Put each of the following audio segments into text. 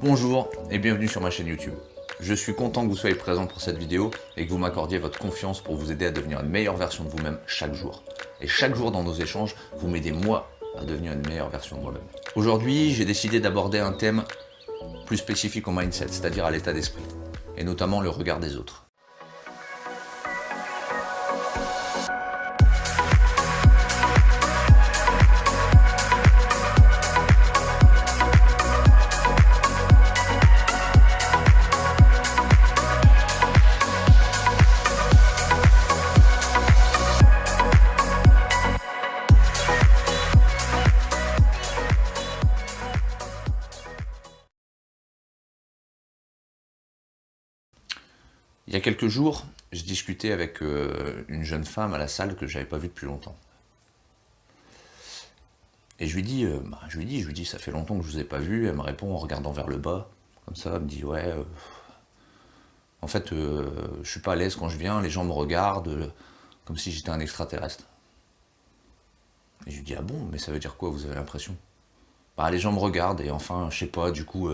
Bonjour et bienvenue sur ma chaîne YouTube. Je suis content que vous soyez présent pour cette vidéo et que vous m'accordiez votre confiance pour vous aider à devenir une meilleure version de vous-même chaque jour. Et chaque jour dans nos échanges, vous m'aidez moi à devenir une meilleure version de moi-même. Aujourd'hui, j'ai décidé d'aborder un thème plus spécifique au mindset, c'est-à-dire à l'état d'esprit, et notamment le regard des autres. Il y a quelques jours, je discutais avec euh, une jeune femme à la salle que je n'avais pas vue depuis longtemps. Et je lui dis, euh, bah, je lui dis, je lui dis, ça fait longtemps que je vous ai pas vu. Elle me répond en regardant vers le bas, comme ça, elle me dit, ouais, euh, en fait, je suis pas à l'aise quand je viens, les gens me regardent comme si j'étais un extraterrestre. Et je lui dis, ah bon, mais ça veut dire quoi, vous avez l'impression? Bah, les gens me regardent, et enfin, je sais pas, du coup,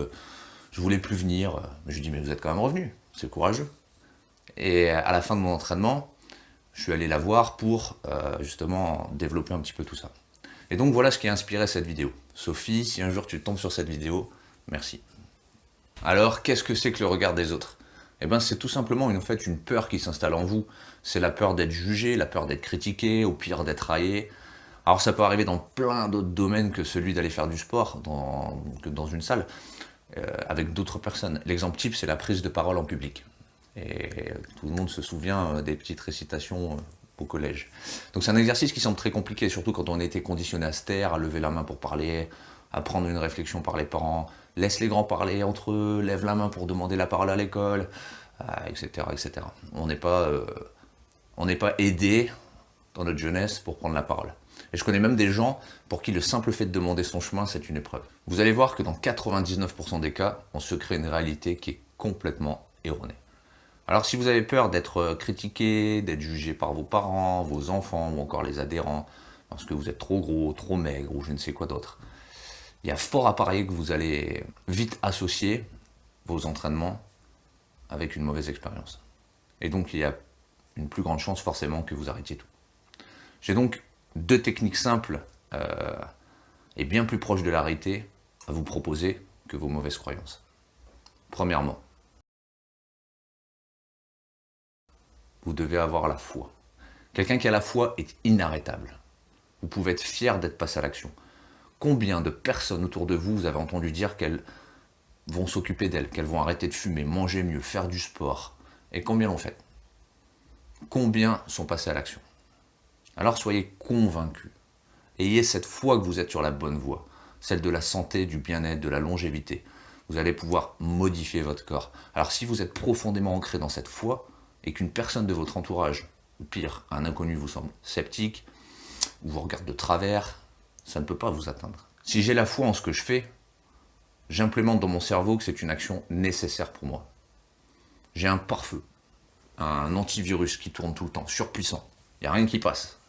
je voulais plus venir. Mais je lui dis, mais vous êtes quand même revenu, c'est courageux. Et à la fin de mon entraînement, je suis allé la voir pour euh, justement développer un petit peu tout ça. Et donc voilà ce qui a inspiré cette vidéo. Sophie, si un jour tu tombes sur cette vidéo, merci. Alors, qu'est-ce que c'est que le regard des autres? Eh bien, c'est tout simplement une peur qui s'installe en vous. C'est la peur d'être jugé, la peur d'être critiqué, au pire d'être raillé. Alors ça peut arriver dans plein d'autres domaines que celui d'aller faire du sport, dans une salle, euh, avec d'autres personnes. L'exemple type, c'est la prise de parole en public. Et tout le monde se souvient euh, des petites récitations euh, au collège. Donc c'est un exercice qui semble très compliqué, surtout quand on a été conditionné à se taire, à lever la main pour parler, à prendre une réflexion par les parents, laisse les grands parler entre eux, lève la main pour demander la parole à l'école, etc., euh, etc. On n'est pas, on n'est pas aidé dans notre jeunesse pour prendre la parole. Et je connais même des gens pour qui le simple fait de demander son chemin, c'est une épreuve. Vous allez voir que dans 99% des cas, on se crée une réalité qui est complètement erronée. Alors si vous avez peur d'être euh, critiqué, d'être jugé par vos parents, vos enfants ou encore les adhérents, parce que vous êtes trop gros, trop maigre ou je ne sais quoi d'autre, il y a fort à parier que vous allez vite associer vos entraînements avec une mauvaise expérience. Et donc il y a une plus grande chance forcément que vous arrêtiez tout. J'ai donc deux techniques simples euh, et bien plus proches de l'arrêté à vous proposer que vos mauvaises croyances. Premièrement, vous devez avoir la foi. Quelqu'un qui a la foi est inarrêtable. Vous pouvez être fier d'être passé à l'action. Combien de personnes autour de vous, vous avez entendu dire qu'elles vont s'occuper d'elles, qu'elles vont arrêter de fumer, manger mieux, faire du sport? Et combien l'ont fait? Combien sont passés à l'action? Alors soyez convaincus. Ayez cette foi que vous êtes sur la bonne voie, celle de la santé, du bien-être, de la longévité. Vous allez pouvoir modifier votre corps. Alors si vous êtes profondément ancré dans cette foi, et qu'une personne de votre entourage, ou pire, un inconnu vous semble sceptique, ou vous regarde de travers, ça ne peut pas vous atteindre. Si j'ai la foi en ce que je fais, j'implémente dans mon cerveau que c'est une action nécessaire pour moi. J'ai un pare-feu, un antivirus qui tourne tout le temps, surpuissant. Il n'y a rien qui passe.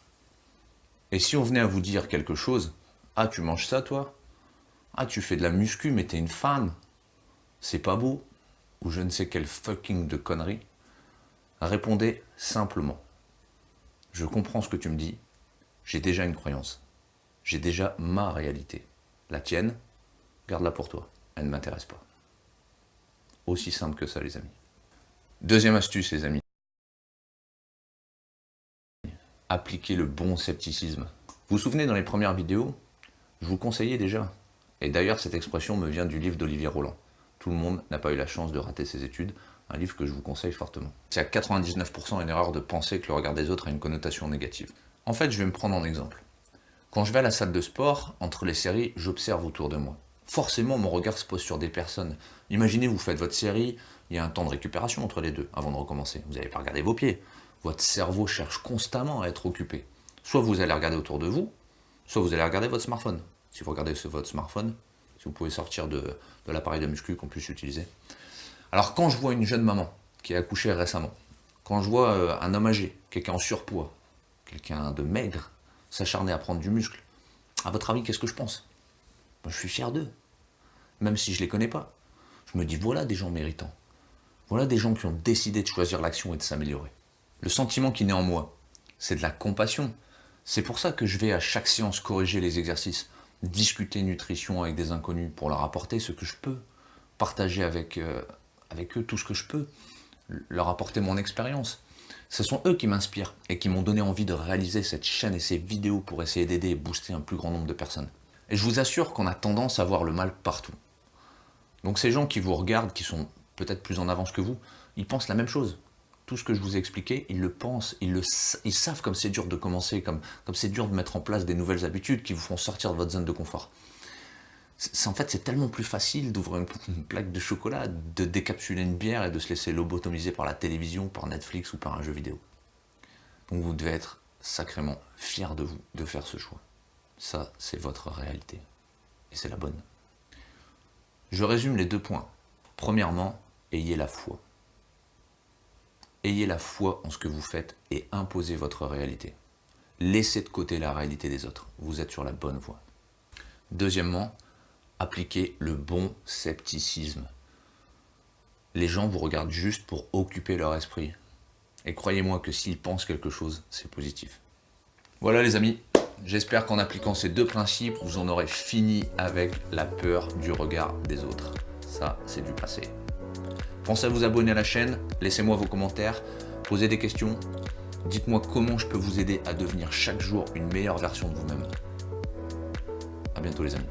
Et si on venait à vous dire quelque chose, ah tu manges ça toi? Ah tu fais de la muscu mais t'es une femme C'est pas beau Ou je ne sais quelle fucking de conneries Répondez simplement. Je comprends ce que tu me dis, j'ai déjà une croyance. J'ai déjà ma réalité. La tienne, garde-la pour toi. Elle ne m'intéresse pas. Aussi simple que ça, les amis. Deuxième astuce, les amis. Appliquez le bon scepticisme. Vous vous souvenez, dans les premières vidéos, je vous conseillais déjà. Et d'ailleurs, cette expression me vient du livre d'Olivier Roland. Tout le monde n'a pas eu la chance de rater ses études, un livre que je vous conseille fortement. C'est à 99% une erreur de penser que le regard des autres a une connotation négative. En fait, je vais me prendre en exemple. Quand je vais à la salle de sport, entre les séries, j'observe autour de moi. Forcément, mon regard se pose sur des personnes. Imaginez, vous faites votre série, il y a un temps de récupération entre les deux, avant de recommencer. Vous n'allez pas regarder vos pieds. Votre cerveau cherche constamment à être occupé. Soit vous allez regarder autour de vous, soit vous allez regarder votre smartphone. Si vous regardez votre smartphone, vous pouvez sortir de, de l'appareil de muscu qu'on puisse utiliser, alors quand je vois une jeune maman qui a accouché récemment, quand je vois euh, un homme âgé, quelqu'un en surpoids, quelqu'un de maigre, s'acharner à prendre du muscle, à votre avis, qu'est-ce que je pense? Je suis fier d'eux, même si je ne les connais pas. je me dis voilà des gens méritants. Voilà des gens qui ont décidé de choisir l'action et de s'améliorer. Le sentiment qui naît en moi, c'est de la compassion. C'est pour ça que je vais à chaque séance corriger les exercices, discuter nutrition avec des inconnus pour leur apporter ce que je peux, partager avec, euh, avec eux tout ce que je peux, leur apporter mon expérience. Ce sont eux qui m'inspirent et qui m'ont donné envie de réaliser cette chaîne et ces vidéos pour essayer d'aider et booster un plus grand nombre de personnes. Et je vous assure qu'on a tendance à voir le mal partout. Donc ces gens qui vous regardent, qui sont peut-être plus en avance que vous, ils pensent la même chose. Tout ce que je vous ai expliqué, ils le pensent, ils, le, savent comme c'est dur de commencer, comme c'est dur de mettre en place des nouvelles habitudes qui vous font sortir de votre zone de confort en fait, c'est tellement plus facile d'ouvrir une, plaque de chocolat, de décapsuler une bière et de se laisser lobotomiser par la télévision, par Netflix ou par un jeu vidéo. Donc vous devez être sacrément fier de vous de faire ce choix. Ça, c'est votre réalité. Et c'est la bonne. Je résume les deux points. Premièrement, ayez la foi. Ayez la foi en ce que vous faites et imposez votre réalité. Laissez de côté la réalité des autres. Vous êtes sur la bonne voie. Deuxièmement, appliquez le bon scepticisme. Les gens vous regardent juste pour occuper leur esprit. Et croyez-moi que s'ils pensent quelque chose, c'est positif. Voilà les amis, j'espère qu'en appliquant ces deux principes, vous en aurez fini avec la peur du regard des autres. Ça, c'est du passé. Pensez à vous abonner à la chaîne, laissez-moi vos commentaires, posez des questions, dites-moi comment je peux vous aider à devenir chaque jour une meilleure version de vous-même. A bientôt les amis.